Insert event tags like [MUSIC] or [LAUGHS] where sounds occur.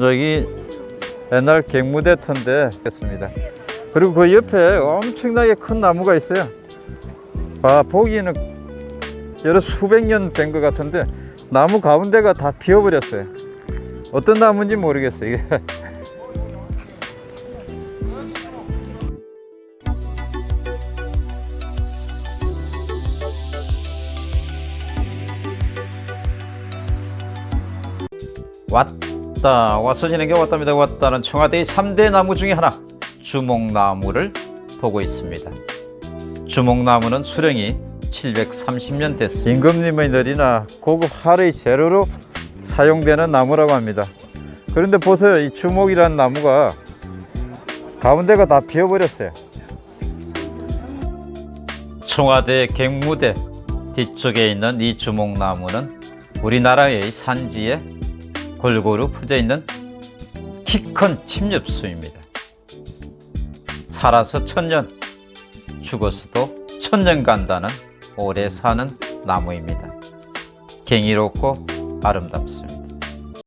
여기 옛날 갱무대 터인데 했습니다. 그리고 그 옆에 엄청나게 큰 나무가 있어요. 아 보기에는 여러 수백 년 된 것 같은데 나무 가운데가 다 비어버렸어요. 어떤 나무인지 모르겠어요. 이게. [LAUGHS] 왔다. 지는 게 왔답니다. 왔다는 청와대의 3대 나무 중에 하나 주목나무를 보고 있습니다. 주목나무는 수령이 730년 됐습니다. 임금님의 ner이나 고급 하르의 재료로 사용되는 나무라고 합니다. 그런데 보세요 이 주목이라는 나무가 가운데가 다 비어버렸어요. 청와대 갱무대 뒤쪽에 있는 이 주목나무는 우리나라의 산지에 골고루 퍼져 있는 키 큰 침엽수입니다. 살아서 천년, 죽어서도 천년 간다는 오래 사는 나무입니다. 경이롭고 아름답습니다.